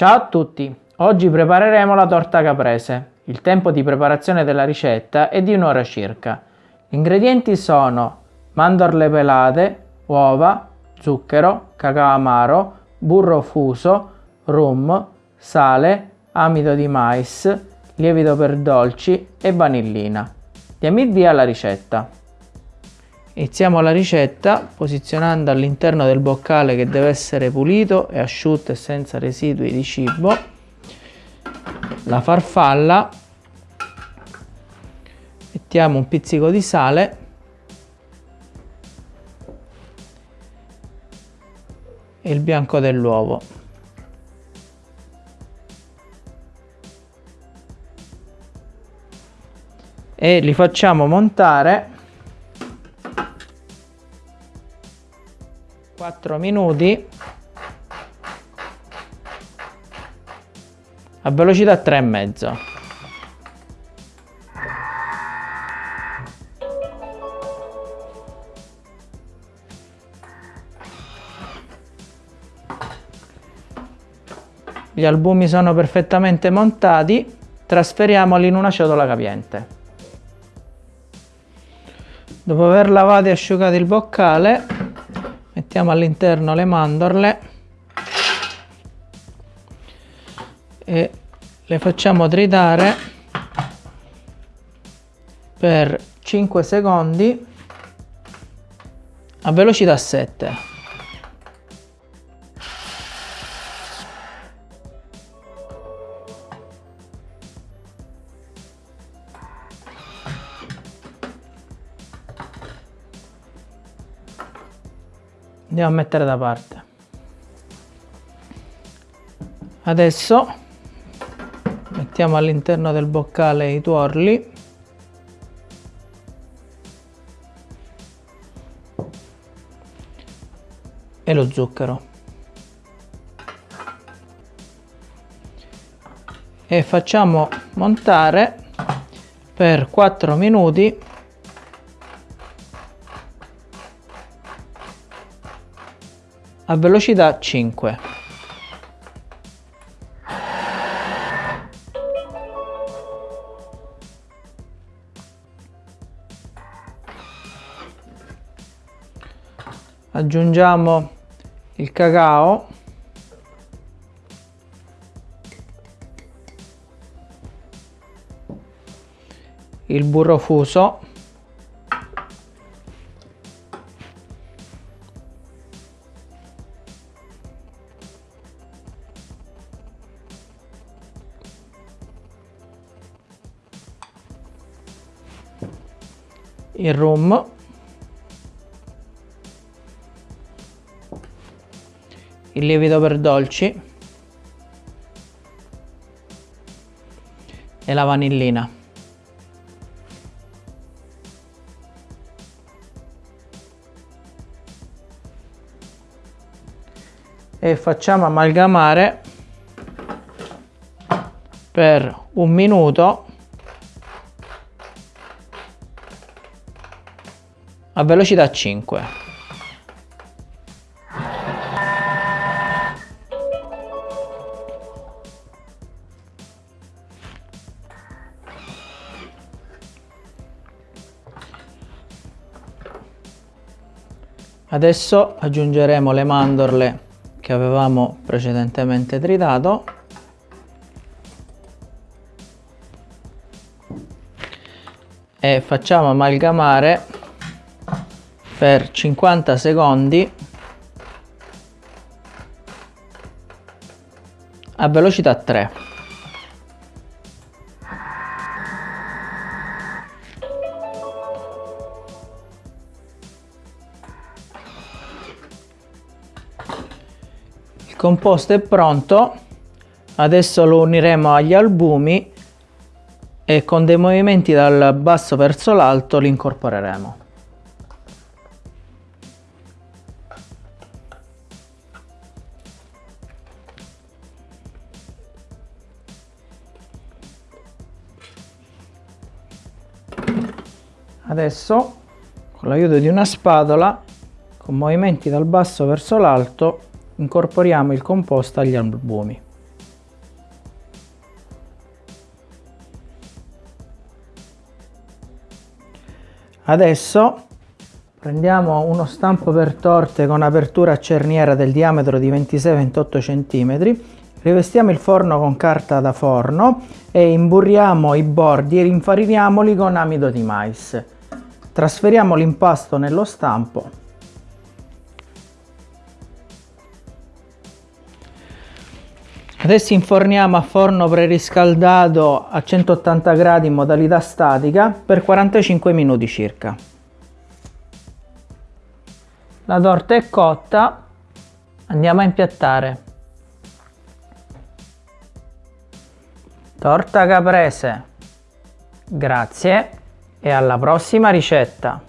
Ciao a tutti! Oggi prepareremo la torta caprese. Il tempo di preparazione della ricetta è di un'ora circa. Gli ingredienti sono mandorle pelate, uova, zucchero, cacao amaro, burro fuso, rum, sale, amido di mais, lievito per dolci e vanillina. Diamo il via alla ricetta. Iniziamo la ricetta posizionando all'interno del boccale che deve essere pulito e asciutto e senza residui di cibo. La farfalla. Mettiamo un pizzico di sale. E il bianco dell'uovo. E li facciamo montare 4 minuti. A velocità 3,5 gli albumi sono perfettamente montati. Trasferiamoli in una ciotola capiente. Dopo aver lavato e asciugato il boccale mettiamo all'interno le mandorle e le facciamo tritare per 5 secondi a velocità 7 andiamo a mettere da parte. Adesso mettiamo all'interno del boccale i tuorli. E lo zucchero. E facciamo montare per 4 minuti a velocità 5. Aggiungiamo il cacao il burro fuso il rum. Il lievito per dolci. E la vanillina. E facciamo amalgamare per un minuto a velocità 5. Adesso aggiungeremo le mandorle che avevamo precedentemente tritato e facciamo amalgamare per 50 secondi. A velocità 3 il composto è pronto. Adesso lo uniremo agli albumi e con dei movimenti dal basso verso l'alto li incorporeremo Adesso con l'aiuto di una spatola, con movimenti dal basso verso l'alto, incorporiamo il composto agli albumi. Adesso prendiamo uno stampo per torte con apertura a cerniera del diametro di 26-28 cm, rivestiamo il forno con carta da forno e imburriamo i bordi e rinfariniamoli con amido di mais. Trasferiamo l'impasto nello stampo Adesso inforniamo a forno preriscaldato a 180 gradi in modalità statica per 45 minuti circa. La torta è cotta, andiamo a impiattare. Torta caprese. Grazie e alla prossima ricetta.